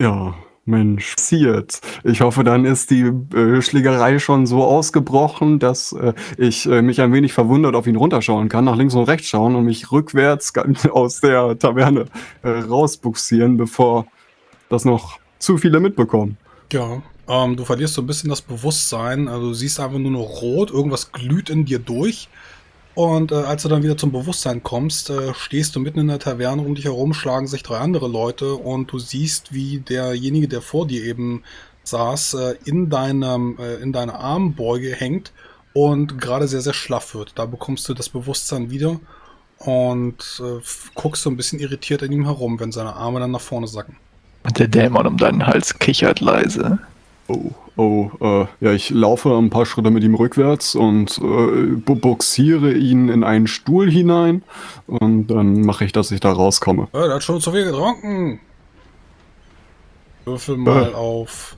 Ja, Mensch, passiert. Ich hoffe, dann ist die, äh, Schlägerei schon so ausgebrochen, dass, äh, ich, äh, mich ein wenig verwundert auf ihn runterschauen kann, nach links und rechts schauen und mich rückwärts aus der Taverne, äh, rausbugsieren, bevor das noch zu viele mitbekommen. Ja, ähm, du verlierst so ein bisschen das Bewusstsein. Also du siehst einfach nur noch rot, irgendwas glüht in dir durch. Und äh, als du dann wieder zum Bewusstsein kommst, äh, stehst du mitten in der Taverne, um dich herum schlagen sich drei andere Leute und du siehst, wie derjenige, der vor dir eben saß, äh, in, deinem, äh, in deiner Armbeuge hängt und gerade sehr, sehr schlaff wird. Da bekommst du das Bewusstsein wieder und äh, guckst so ein bisschen irritiert an ihm herum, wenn seine Arme dann nach vorne sacken. Und der Dämon um deinen Hals kichert leise. Oh, oh, äh, ja, ich laufe ein paar Schritte mit ihm rückwärts und äh, buxiere ihn in einen Stuhl hinein und dann mache ich, dass ich da rauskomme. Ja, der hat schon zu viel getrunken. Würfel mal auf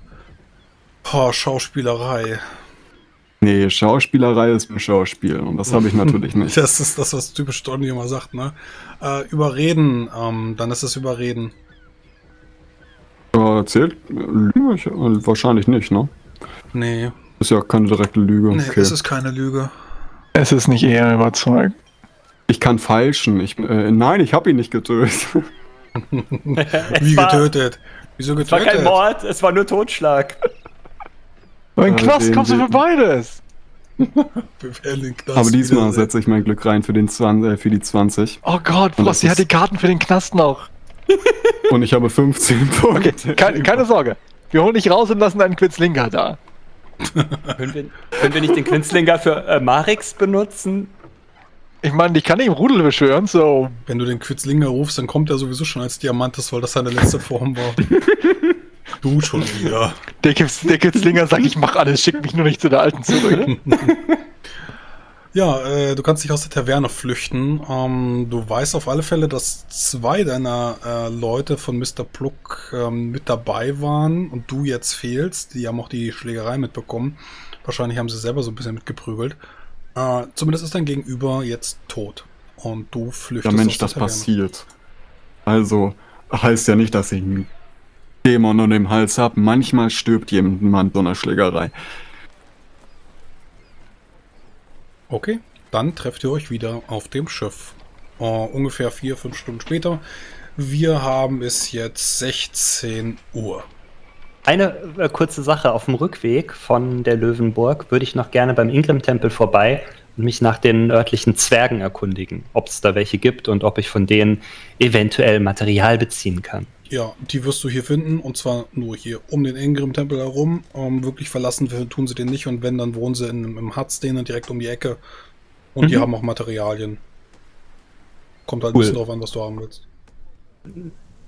oh, Schauspielerei. Nee, Schauspielerei ist ein Schauspiel und das habe ich natürlich nicht. Das ist das, was typisch Donny immer sagt, ne? Äh, überreden, ähm, dann ist es Überreden. Ja, zählt Lüge? Ich, äh, wahrscheinlich nicht, ne? Nee, Ist ja keine direkte Lüge. nee, okay. es ist keine Lüge. Es ist nicht eher überzeugt. Ich kann falschen. Ich, äh, nein, ich habe ihn nicht getötet. Wie getötet? Wieso Es war getötet? kein Mord, es war nur Totschlag. Aber in den Äh, Knast kommst du für beides. Aber diesmal setze ich mein Glück rein für, den 20, äh, für die 20. Oh Gott, das hat die Karten für den Knast noch. Und ich habe 15 Punkte. Okay, keine, keine Sorge. Wir holen dich raus und lassen einen Quitzlinker da. Können wir, können wir nicht den Quinzlinger für äh, Marix benutzen? Ich meine, ich kann ihn im Rudel beschwören, so. Wenn du den Quitzlinger rufst, dann kommt er sowieso schon als Diamantes, weil das seine letzte Form war. du schon wieder. Der Quitzlinger sagt, ich mach alles, schick mich nur nicht zu der Alten zurück. Ja, äh, du kannst dich aus der Taverne flüchten. Ähm, du weißt auf alle Fälle, dass zwei deiner äh, Leute von Mr. Pluck ähm, mit dabei waren und du jetzt fehlst. Die haben auch die Schlägerei mitbekommen. Wahrscheinlich haben sie selber so ein bisschen mitgeprügelt. Äh, zumindest ist dein Gegenüber jetzt tot. Und du flüchtest Ja, Mensch, aus der das Taverne. passiert. Also, heißt ja nicht, dass ich einen Dämon unter dem Hals habe. Manchmal stirbt jemand in so einer Schlägerei. Okay, dann trefft ihr euch wieder auf dem Schiff. Äh, ungefähr vier, fünf Stunden später. Wir haben es jetzt 16 Uhr. Eine äh, kurze Sache. Auf dem Rückweg von der Löwenburg würde ich noch gerne beim Ingram-Tempel vorbei und mich nach den örtlichen Zwergen erkundigen, ob es da welche gibt und ob ich von denen eventuell Material beziehen kann. Ja, die wirst du hier finden und zwar nur hier um den Ingrim-Tempel herum. Ähm, wirklich verlassen tun sie den nicht und wenn, dann wohnen sie in, im Hutz denen direkt um die Ecke. Und die Mhm. haben auch Materialien. Kommt halt Cool. ein bisschen drauf an, was du haben willst.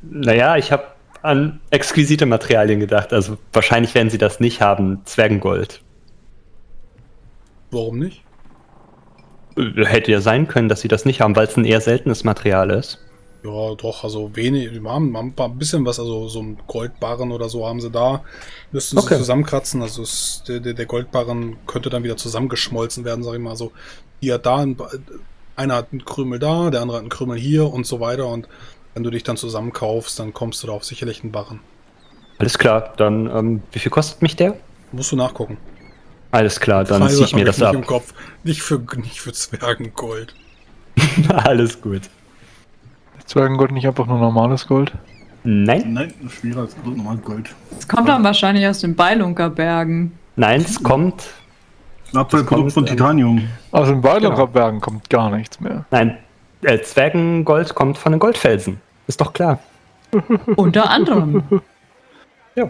Naja, ich habe an exquisite Materialien gedacht. Also wahrscheinlich werden sie das nicht haben. Zwergengold. Warum nicht? Äh, Hätte ja sein können, dass sie das nicht haben, weil es ein eher seltenes Material ist. Ja, doch, also wenig, die haben, haben ein bisschen was, also so ein Goldbarren oder so haben sie da. Müssten sie Okay. zusammenkratzen, also es, der, der Goldbarren könnte dann wieder zusammengeschmolzen werden, sag ich mal. So, hier da, ein, einer hat einen Krümel da, der andere hat einen Krümel hier und so weiter. Und wenn du dich dann zusammenkaufst, dann kommst du da auf sicherlich einen Barren. Alles klar, dann ähm, wie viel kostet mich der? Musst du nachgucken. Alles klar, dann ziehe ich mir das nicht ab. im Kopf. Nicht für, nicht für Zwergengold. Alles gut. Zwergengold nicht einfach nur normales Gold. Nein, Nein, schwerer als normal Gold. Es kommt dann wahrscheinlich aus den Beilunker Bergen. nein, es kommt. Abfallprodukt von kommt, ähm, Titanium. Aus den Genau. Bergen kommt gar nichts mehr. Nein, äh, Zwergengold kommt von den Goldfelsen. Ist doch klar. Unter anderem. Ja.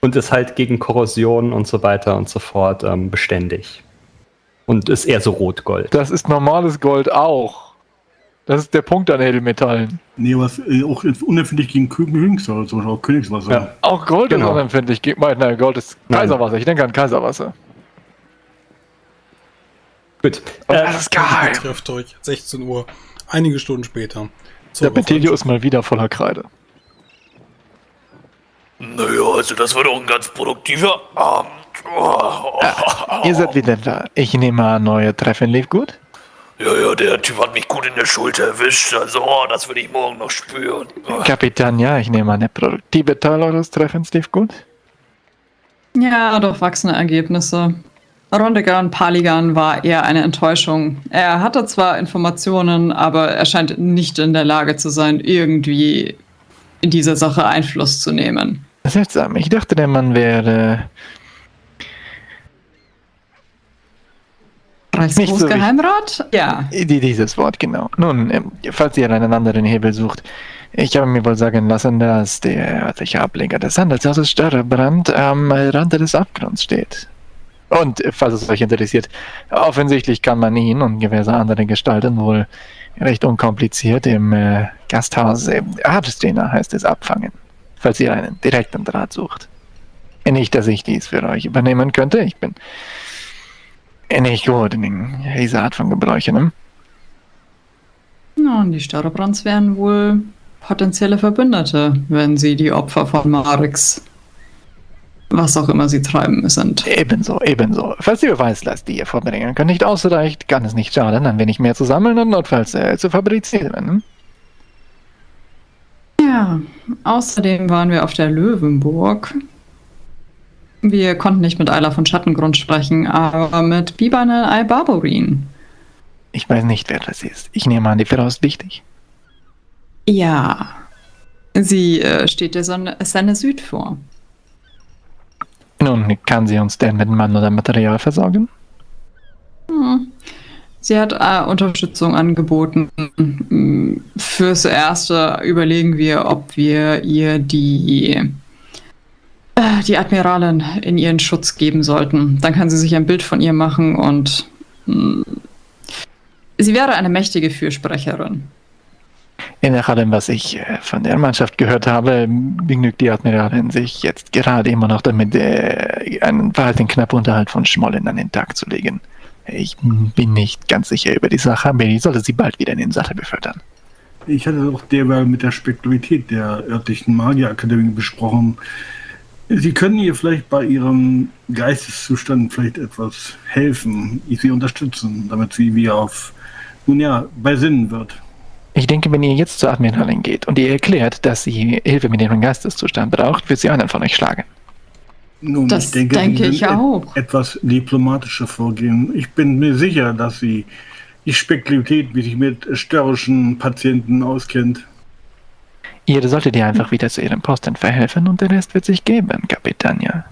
Und ist halt gegen Korrosion und so weiter und so fort ähm, beständig. Und ist eher so Rotgold. Das ist normales Gold auch. Das ist der Punkt an Edelmetallen. Nee, was äh, auch jetzt unempfindlich gegen Königswasser, zum Beispiel auch Königswasser. Ja. Auch Gold Genau. ist unempfindlich. gegen- Nein, Gold ist Nein. Kaiserwasser. Ich denke an Kaiserwasser. Gut. Und Äh, das ist. Ihr trefft euch 16 Uhr, einige Stunden später. Der Betelio ist mal wieder voller Kreide. Naja, also das war doch ein ganz produktiver Abend. Oh, Ihr seid wieder da. Ich nehme an, neue Treffen lief gut. Ja, ja, der Typ hat mich gut in der Schulter erwischt. Also, oh, das will ich morgen noch spüren. Oh. Kapitän, ja, ich nehme an, der produktive Teil eures Treffens lief gut. Ja, durchwachsene Ergebnisse. Rondegan Paligan war eher eine Enttäuschung. Er hatte zwar Informationen, aber er scheint nicht in der Lage zu sein, irgendwie in dieser Sache Einfluss zu nehmen. Seltsam, ich dachte, der Mann wäre. Reichsgroßgeheimrat? Ja. Die, dieses Wort, genau. Nun, ähm, falls ihr einen anderen Hebel sucht, ich habe mir wohl sagen lassen, dass der örtliche Ableger des Handelshauses Störrebrand am Rande des Abgrunds steht. Und, falls es euch interessiert, offensichtlich kann man ihn und diverse andere Gestalten wohl recht unkompliziert im äh, Gasthaus äh, Arzttrainer heißt es abfangen, falls ihr einen direkten Draht sucht. Nicht, dass ich dies für euch übernehmen könnte. Ich bin gut in dieser Art von Gebräuchen. Ne? Ja, und die Störrebrands wären wohl potenzielle Verbündete, wenn sie die Opfer von Marix, was auch immer sie treiben, sind. Ebenso, ebenso. Falls die Beweislast, die ihr vorbringen könnt, nicht ausreicht, kann es nicht schaden, ein wenig mehr zu sammeln und notfalls äh, zu fabrizieren. Hm? Ja, außerdem waren wir auf der Löwenburg. Wir konnten nicht mit Ayla von Schattengrund sprechen, aber mit Bibanel Al-Barbarin. Ich weiß nicht, wer das ist. Ich nehme an, die Frau ist wichtig. Ja, sie äh, steht der Sonne, Sonne Süd vor. Nun, kann sie uns denn mit Mann oder Material versorgen? Hm. Sie hat äh, Unterstützung angeboten. Hm, Fürs Erste überlegen wir, ob wir ihr die, die Admiralin in ihren Schutz geben sollten. Dann kann sie sich ein Bild von ihr machen und mh, sie wäre eine mächtige Fürsprecherin. Je nach allem, was ich äh, von der Mannschaft gehört habe, begnügt die Admiralin sich jetzt gerade immer noch damit, äh, einen verhalten knapp Unterhalt von Schmollen an den Tag zu legen. Ich bin nicht ganz sicher über die Sache, aber ich sollte sie bald wieder in den Sattel befördern. Ich hatte auch derweil mit der Spekulität der örtlichen Magierakademie besprochen. Sie können ihr vielleicht bei ihrem Geisteszustand vielleicht etwas helfen, sie unterstützen, damit sie wieder auf, nun ja, bei Sinnen wird. Ich denke, wenn ihr jetzt zur Admiralin geht und ihr erklärt, dass sie Hilfe mit ihrem Geisteszustand braucht, wird sie einen von euch schlagen. Nun, Das denke Sie ich auch. etwas diplomatischer vorgehen. Ich bin mir sicher, dass Sie die Spekulität, wie sich mit störrischen Patienten auskennt. Ihr solltet ihr einfach wieder zu ihrem Posten verhelfen und der Rest wird sich geben, Kapitania.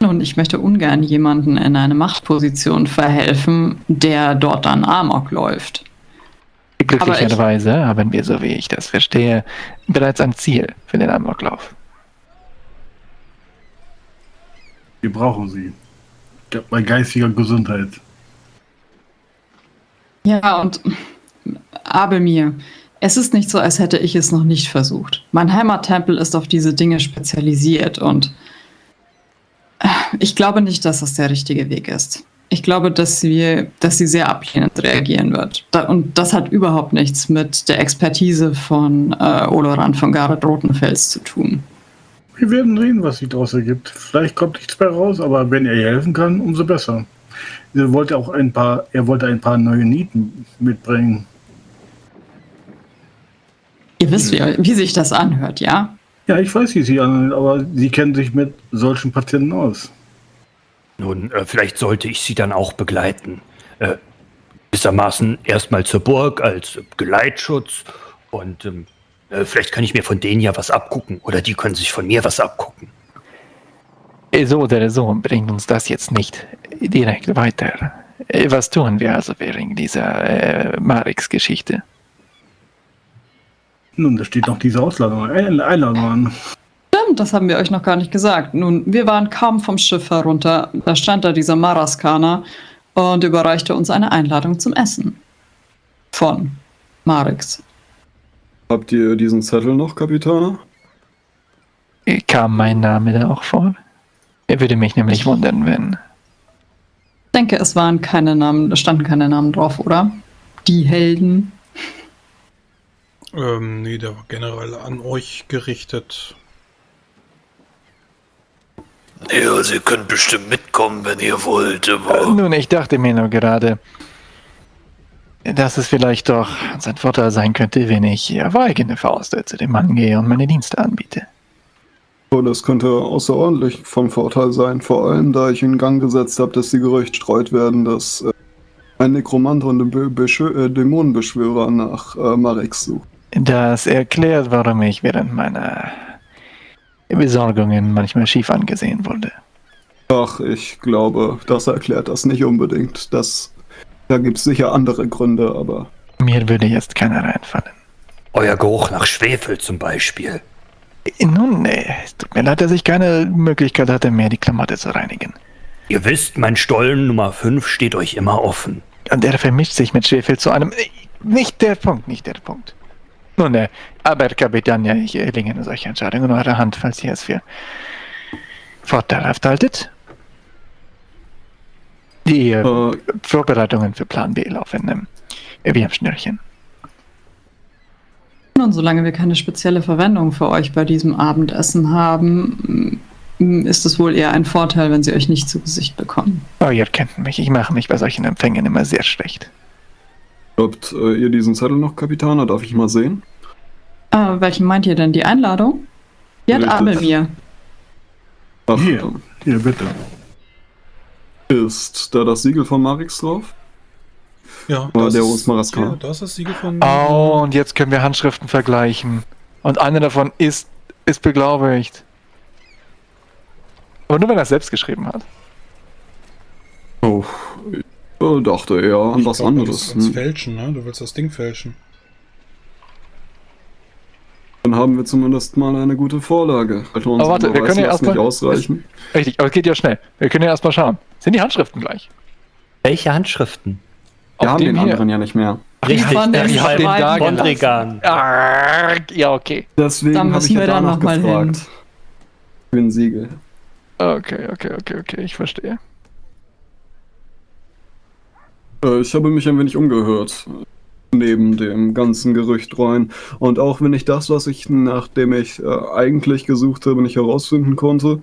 Und ich möchte ungern jemanden in eine Machtposition verhelfen, der dort dann Amok läuft. Glücklicherweise haben wir, so wie ich das verstehe, bereits ein Ziel für den Amoklauf. Wir brauchen Sie. Bei geistiger Gesundheit. Ja, und Abelmir, es ist nicht so, als hätte ich es noch nicht versucht. Mein Heimattempel ist auf diese Dinge spezialisiert und äh, ich glaube nicht, dass das der richtige Weg ist. Ich glaube, dass sie, dass sie sehr ablehnend reagieren wird. Und das hat überhaupt nichts mit der Expertise von äh, Oloran von Gareth Rotenfels zu tun. Wir werden sehen, was sich daraus ergibt. Vielleicht kommt nichts mehr raus, aber wenn er ihr helfen kann, umso besser. Er wollte auch ein paar, er wollte ein paar neue Nieten mitbringen. Ihr wisst, wie, wie sich das anhört, ja? Ja, ich weiß, wie sie an, aber sie kennen sich mit solchen Patienten aus. Nun, äh, vielleicht sollte ich Sie dann auch begleiten. Äh, gewissermaßen erstmal zur Burg als äh, Geleitschutz und ähm, äh, vielleicht kann ich mir von denen ja was abgucken oder die können sich von mir was abgucken. So oder so bringt uns das jetzt nicht direkt weiter. Äh, Was tun wir also während dieser äh, Marix-Geschichte? Nun, da steht noch diese Ausladung, Ein- Einladung an. Stimmt, das haben wir euch noch gar nicht gesagt. Nun, wir waren kaum vom Schiff herunter. Da stand da dieser Maraskaner und überreichte uns eine Einladung zum Essen. Von Marix. Habt ihr diesen Zettel noch, Kapitän? Äh, Kam mein Name da auch vor? Er würde mich nämlich wundern, wenn. Ich denke, es waren keine Namen, da standen keine Namen drauf, oder? Die Helden. Ähm, nee, der war generell an euch gerichtet. Ja, also ihr könnt bestimmt mitkommen, wenn ihr wollt, Äh, aber Nun, ich dachte mir nur gerade, dass es vielleicht doch sein Vorteil sein könnte, wenn ich auf eigene Faust zu dem Mann gehe und meine Dienste anbiete. Oh, das könnte außerordentlich von Vorteil sein, vor allem da ich in Gang gesetzt habe, dass die Gerüchte streut werden, dass äh, ein Nekromant und ein Be Beschwö- äh, Dämonenbeschwörer nach äh, Marex sucht. Das erklärt, warum ich während meiner Besorgungen manchmal schief angesehen wurde. Ach, ich glaube, das erklärt das nicht unbedingt. Das, da gibt es sicher andere Gründe, aber Mir würde jetzt keiner reinfallen. Euer Geruch nach Schwefel zum Beispiel. Nun, nee, es tut mir leid, dass ich keine Möglichkeit hatte, mehr die Klamotte zu reinigen. Ihr wisst, mein Stollen Nummer 5 steht euch immer offen. Und der vermischt sich mit Schwefel zu einem... äh, Nicht der Punkt, nicht der Punkt. Nun, äh, aber Kapitän, ja, ich äh, lege eine solche Entscheidung in eure Hand, falls ihr es für vorteilhaft haltet. Die äh, äh, Vorbereitungen für Plan B laufen ähm, wie am Schnürchen. Und solange wir keine spezielle Verwendung für euch bei diesem Abendessen haben, ist es wohl eher ein Vorteil, wenn sie euch nicht zu Gesicht bekommen. Oh, ihr kennt mich, ich mache mich bei solchen Empfängen immer sehr schlecht. Habt äh, ihr diesen Zettel noch, Kapitaner? Darf ich mal sehen? Äh, welchen meint ihr denn? Die Einladung? Die hat. Abel mir. Ach, Hier. Hier, bitte. ist da das Siegel von Marix drauf? Ja, Oder das der ist-. Ja, das ist das Siegel von. Oh, und jetzt können wir Handschriften vergleichen. Und eine davon ist, ist beglaubigt. Aber nur wenn er es selbst geschrieben hat. Oh, dachte eher an Ich was glaub, anderes. Ans, ans Hm. Fälschen, ne? Du willst das Ding fälschen. Dann haben wir zumindest mal eine gute Vorlage. Alter, Aber warte, wir können ja erstmal- ausreichen. Richtig, aber es geht ja schnell. Wir können ja erstmal schauen. Sind die Handschriften gleich? Welche Handschriften? Wir Auf haben den hier. anderen ja nicht mehr. Richtig, von der den ich hab den da. Bondrigan. Ja, okay. Deswegen habe müssen ich ja danach noch mal gefragt. Für ein Siegel. Okay, okay, okay, okay, ich verstehe. Äh, ich habe mich ein wenig umgehört. Neben dem ganzen Gerücht rein. Und auch wenn ich das, was ich, nachdem ich äh, eigentlich gesucht habe, nicht herausfinden konnte,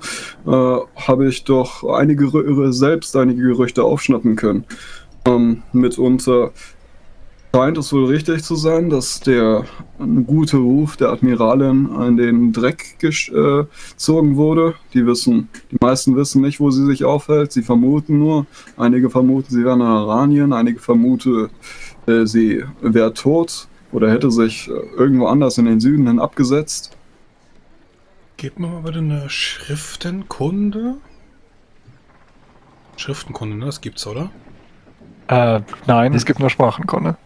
äh, habe ich doch einige selbst einige Gerüchte aufschnappen können. Ähm, mitunter scheint es wohl richtig zu sein, dass der gute Ruf der Admiralin in den Dreck gesch- äh, gezogen wurde. Die wissen, die meisten wissen nicht, wo sie sich aufhält. Sie vermuten nur. Einige vermuten, sie wäre in Aranien, einige vermuten, äh, sie wäre tot oder hätte sich äh, irgendwo anders in den Süden hin abgesetzt. Gib mir mal bitte eine Schriftenkunde. Schriftenkunde, ne? Das gibt's, oder? Äh, nein, es gibt nur Sprachenkunde.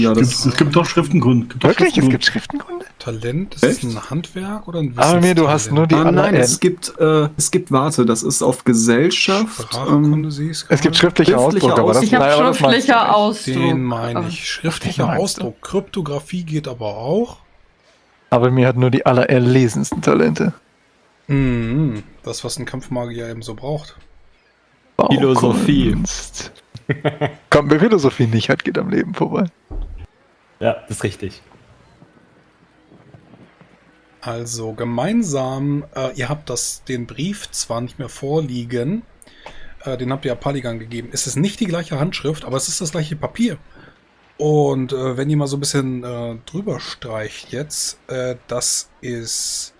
Ja, Es gibt, es gibt doch Schriftengrund. Gibt Wirklich? Es Schriftengrund. gibt Schriftenkunde? Talent, ist das Echt? ein Handwerk oder ein Aber mir, du hast nur die Ah, nein, es gibt, äh, es gibt, warte, das ist auf Gesellschaft. Sprachkunde Ähm, Es gibt schriftliche Schriftliche Ausdruck, aber das, Ich habe nein, aber das schriftlicher. Ausdruck. Den meine ich. Schriftlicher? Ausdruck. Kryptographie geht aber auch. Aber mir hat nur die allererlesensten Talente. Mhm. Das, was ein Kampfmagier eben so braucht. Philosophie. Kommt, wer Philosophie nicht hat, geht am Leben vorbei. Ja, das ist richtig. Also gemeinsam, äh, ihr habt das, den Brief zwar nicht mehr vorliegen, äh, den habt ihr ja Paligan gegeben. Es ist nicht die gleiche Handschrift, aber es ist das gleiche Papier. Und äh, wenn ihr mal so ein bisschen äh, drüber streicht jetzt, äh, das ist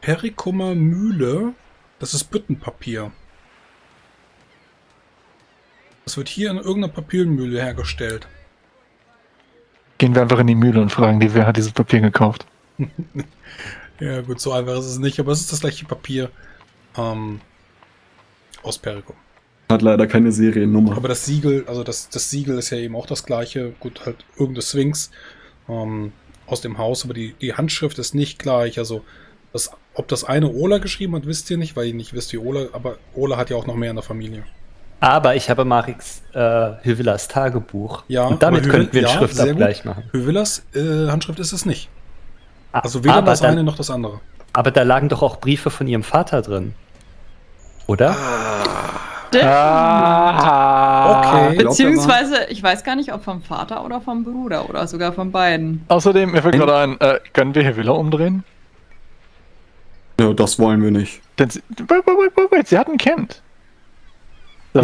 Perikummer Mühle, das ist Büttenpapier. Das wird hier in irgendeiner Papiermühle hergestellt. Gehen wir einfach in die Mühle und fragen die, wer hat dieses Papier gekauft. Ja, gut, so einfach ist es nicht, aber es ist das gleiche Papier ähm, aus Perikum. hat leider keine Seriennummer. Aber das Siegel, also das, das Siegel ist ja eben auch das gleiche. Gut, halt irgendeine Sphinx ähm, aus dem Haus, aber die, die Handschrift ist nicht gleich. Also, das, ob das eine Ola geschrieben hat, wisst ihr nicht, weil ihr nicht wisst, wie Ola, aber Ola hat ja auch noch mehr in der Familie. Aber ich habe Marix äh, Hyvillas Tagebuch. Ja, Und damit Hyvel- könnten wir einen ja, Schriftabgleich machen. Hövelas äh, Handschrift ist es nicht. Also weder aber, das dann, eine noch das andere. aber da lagen doch auch Briefe von ihrem Vater drin. Oder? Ah, Okay. Er mal. Beziehungsweise, ich weiß gar nicht, ob vom Vater oder vom Bruder oder sogar von beiden. Außerdem, mir fällt gerade ein, äh, können wir hier Villa umdrehen? Ja, das wollen wir nicht. Denn sie, wait, wait, wait, wait, wait, sie hat ein Kind. Ja,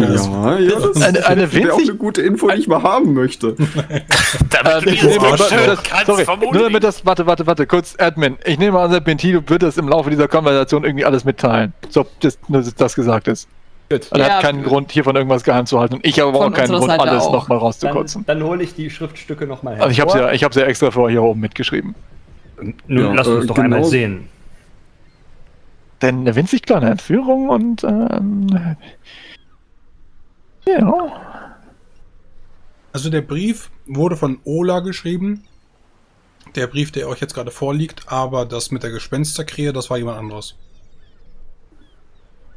ja, das Eine- eine wäre auch winzig- eine gute Info, die ich mal haben möchte. Damit du nehme das das- kannst, sorry, nur damit das, warte, warte, warte, kurz, Admin. Ich nehme an, der Bentilo wird das im Laufe dieser Konversation irgendwie alles mitteilen. So, das, dass das gesagt ist. Er Ja. hat keinen Grund, hiervon irgendwas geheim zu halten. Und ich habe aber auch keinen Grund, Seite alles nochmal Dann, rauszukotzen. dann hole ich die Schriftstücke nochmal her. Also ich habe ja, ich ja extra für euch hier oben mitgeschrieben. Nun, Ja, lass uns äh, doch genau. einmal sehen. Denn eine winzig kleine Entführung und ähm, ja. Also der Brief wurde von Ola geschrieben. Der Brief, der euch jetzt gerade vorliegt, aber das mit der Gespensterkrähe, das war jemand anderes.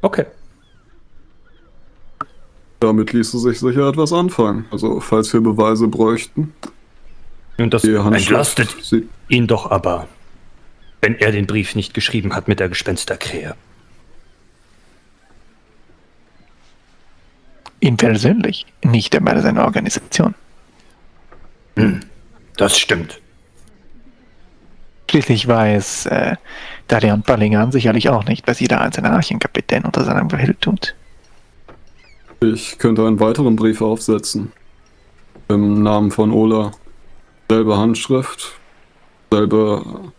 Okay. Damit ließe sich sicher etwas anfangen. Also, falls wir Beweise bräuchten. Und das entlastet ihn doch aber, wenn er den Brief nicht geschrieben hat mit der Gespensterkrähe. Ihn persönlich, nicht aber seine Organisation. Das stimmt. Schließlich weiß äh, Darian Ballingan sicherlich auch nicht, was jeder einzelne Archenkapitän unter seinem Befehl tut. Ich könnte einen weiteren Brief aufsetzen. Im Namen von Ola. Selbe Handschrift, selbe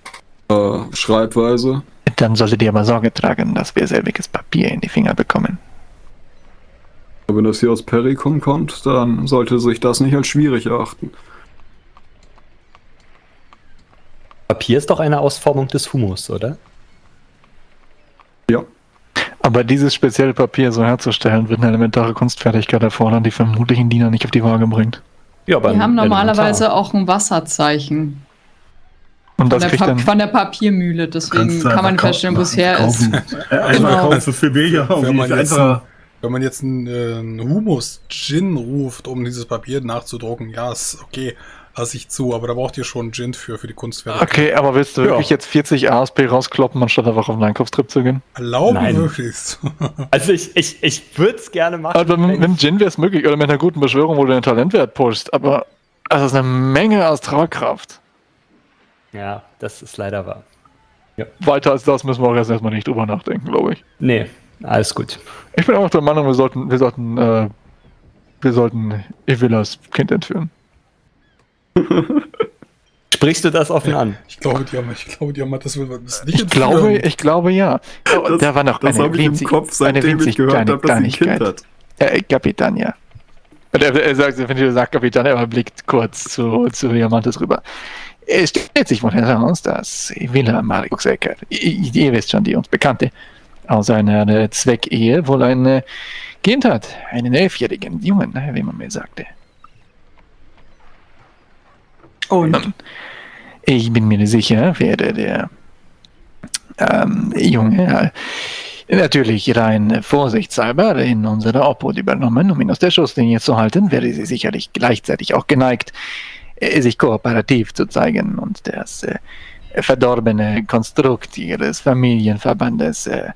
äh, Schreibweise. Dann solltet ihr aber Sorge tragen, dass wir selbiges Papier in die Finger bekommen. Aber Wenn das hier aus Perikum kommt, dann sollte sich das nicht als schwierig erachten. Papier ist doch eine Ausformung des Humus, oder? Ja, Aber dieses spezielle Papier so herzustellen, wird eine elementare Kunstfertigkeit erfordern, die vermutlich ein Diener nicht auf die Waage bringt. Ja, aber Die haben elementar. normalerweise auch ein Wasserzeichen Und von das der, kriegt Pa- dann. von der Papiermühle. Deswegen kann man feststellen, wo es her ist. Einfach Genau. kaufen für billiger. Wenn und man ist jetzt, einfach- wenn man jetzt einen, äh, einen Humus-Gin ruft, um dieses Papier nachzudrucken, ja, ist okay, lasse ich zu, aber da braucht ihr schon Gin für, für die Kunstwerke. Okay, aber willst du Ja. wirklich jetzt 40 ASP rauskloppen, anstatt einfach auf einen Einkaufstrip zu gehen? Erlauben Nein. möglichst. Also ich, ich, ich würde es gerne machen. Also mit, mit dem Gin wäre es möglich, oder mit einer guten Beschwörung, wo du den Talentwert pushst, aber das ist eine Menge Astralkraft. ja, das ist leider wahr. Weiter als das müssen wir auch erst erstmal nicht drüber nachdenken, glaube ich. Nee, alles gut. Ich bin auch der Meinung, wir sollten, wir sollten, äh, wir sollten Evillas Kind entführen. Sprichst du das offen an? Ich glaube, die haben, ich glaube, die haben das will das nicht Ich glaube, ich glaube ja. Das- da war noch das eine habe ich im winzig, Kopf, eine winzig gehört kleine habe, ein Kind Kleinigkeit. hat. Äh, Kapitän, ja. Und er, er sagt, wenn ihr sagt Kapitän, er blickt kurz zu, zu Diamantes rüber. Es stellt sich wohl heraus, dass Villa Marixecker, ihr, ihr wisst schon, die uns Bekannte, aus einer äh, Zweckehe wohl ein äh, Kind hat. Einen elfjährigen Jungen, äh, wie man mir sagte. Und Ich bin mir sicher, werde der ähm, Junge äh, natürlich rein vorsichtshalber in unsere Obhut übernommen, um ihn aus der Schusslinie zu halten, wäre sie sicherlich gleichzeitig auch geneigt, äh, sich kooperativ zu zeigen und das äh, verdorbene Konstrukt ihres Familienverbandes äh,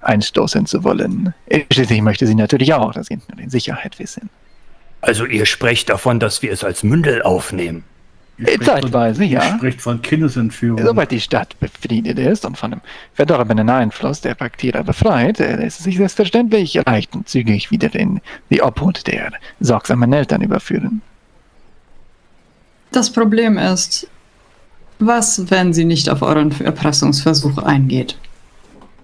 einstoßen zu wollen. Schließlich möchte sie natürlich auch das Kind nur in Sicherheit wissen. Also ihr sprecht davon, dass wir es als Mündel aufnehmen. Von- Zeitweise, ja. Ihr spricht von Kindesentführung. Sobald die Stadt befriedet ist und von dem verdorbenen Einfluss der Paktierer befreit, äh, lässt es sich selbstverständlich leicht und zügig wieder in die Obhut der sorgsamen Eltern überführen. das Problem ist, was, wenn sie nicht auf euren Erpressungsversuch eingeht?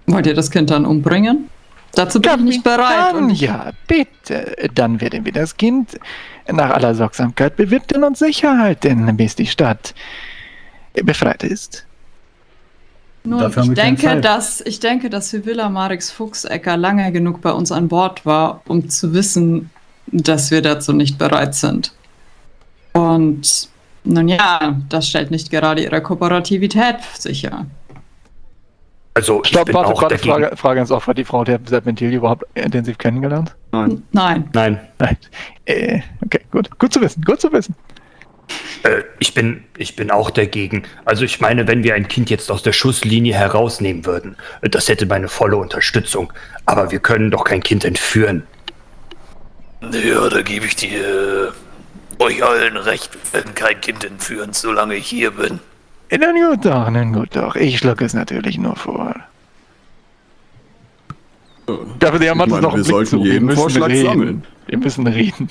Wollt ihr das Kind dann umbringen? Dazu bin ich nicht bereit. Dann, Und ich, ja, bitte. Dann werden wir das Kind nach aller Sorgsamkeit bewirten und sicher halten, bis die Stadt befreit ist. nun, ich denke, dass, ich denke, dass Sibylla Marix Fuchsecker lange genug bei uns an Bord war, um zu wissen, dass wir dazu nicht bereit sind. Und nun ja, das stellt nicht gerade ihre Kooperativität sicher. Also ich Stopp, bin warte, auch warte. Frage, Frage ins. Hat die Frau der Serpentil überhaupt intensiv kennengelernt? Nein. Nein. Nein. Nein. Äh, okay, gut. Gut zu wissen, gut zu wissen. Äh, ich bin, ich bin auch dagegen. Also ich meine, wenn wir ein Kind jetzt aus der Schusslinie herausnehmen würden, äh, das hätte meine volle Unterstützung. Aber wir können doch kein Kind entführen. Ja, da gebe ich dir euch allen recht. Wir werden kein Kind entführen, solange ich hier bin. Nun gut doch, nun gut doch. Ich schlug es natürlich nur vor. Aber der Mann Ich ist meine, noch wir sollten Wir jeden müssen Vorschlag reden. sammeln. Wir müssen reden.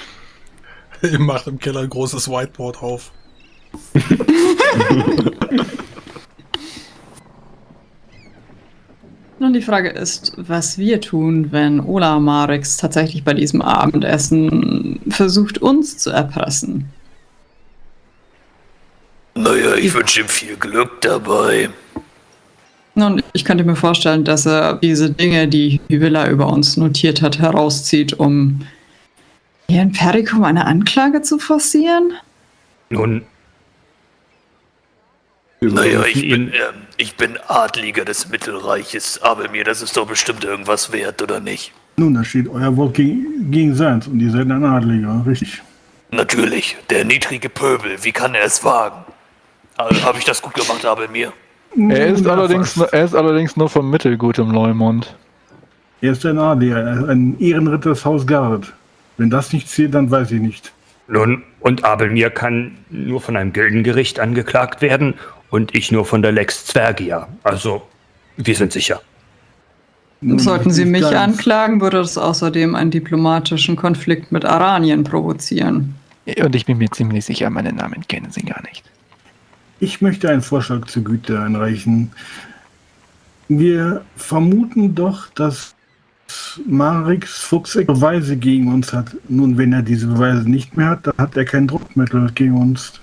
Ihr macht im Keller ein großes Whiteboard auf. Nun, die Frage ist, was wir tun, wenn Ola Marix tatsächlich bei diesem Abendessen versucht, uns zu erpressen. Naja, ich wünsche ihm viel Glück dabei. Nun, ich könnte mir vorstellen, dass er diese Dinge, die Hyvilla über uns notiert hat, herauszieht, um hier in Perikum eine Anklage zu forcieren? Nun, Naja, ich bin, ähm, ich bin Adliger des Mittelreiches, aber mir, das ist doch bestimmt irgendwas wert, oder nicht? Nun, da steht euer Wort gegen, gegen seins und ihr seid ein Adliger, richtig. Natürlich, der niedrige Pöbel, wie kann er es wagen? Also, Habe ich das gut gemacht, Abelmir? Er ist, Ja, allerdings, fast. er ist allerdings nur vom Mittelgutem Leumund. Er ist ein Adliger, ein Ehrenritter des Haus Garrett. Wenn das nicht zählt, dann weiß ich nicht. nun, und Abelmir kann nur von einem Gildengericht angeklagt werden und ich nur von der Lex Zwergia. Also, wir sind sicher. Sollten Sie mich ganz. anklagen, würde das außerdem einen diplomatischen Konflikt mit Aranien provozieren. Und ich bin mir ziemlich sicher, meinen Namen kennen Sie gar nicht. Ich möchte einen Vorschlag zur Güte einreichen. Wir vermuten doch, dass Marix Fuchsek Beweise gegen uns hat. Nun, wenn er diese Beweise nicht mehr hat, dann hat er kein Druckmittel gegen uns.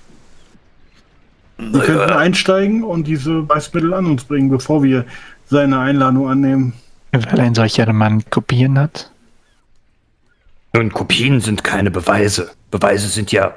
Wir könnten einsteigen und diese Beweismittel an uns bringen, bevor wir seine Einladung annehmen. Weil ein solcher Mann Kopien hat? Nun, Kopien sind keine Beweise. Beweise sind ja